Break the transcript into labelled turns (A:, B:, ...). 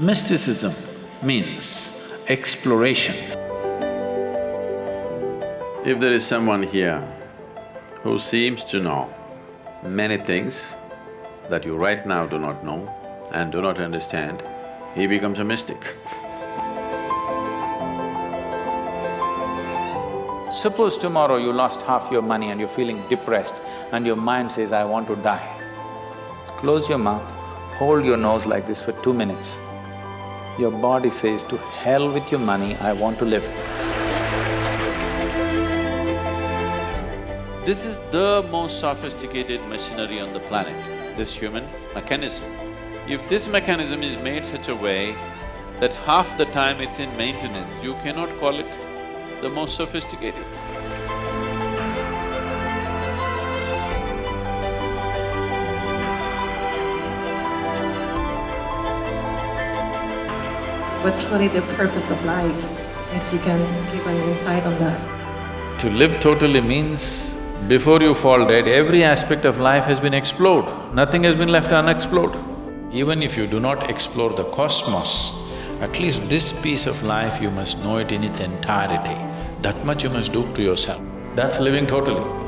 A: Mysticism means exploration. If there is someone here who seems to know many things that you right now do not know and do not understand, he becomes a mystic.
B: Suppose tomorrow you lost half your money and you're feeling depressed and your mind says, I want to die. Close your mouth, hold your nose like this for two minutes. Your body says, to hell with your money, I want to live.
A: This is the most sophisticated machinery on the planet, this human mechanism. If this mechanism is made such a way that half the time it's in maintenance, you cannot call it the most sophisticated.
C: What's really the purpose of life, if you can give an insight on that?
A: To live totally means, before you fall dead, every aspect of life has been explored, nothing has been left unexplored. Even if you do not explore the cosmos, at least this piece of life you must know it in its entirety. That much you must do to yourself. That's living totally.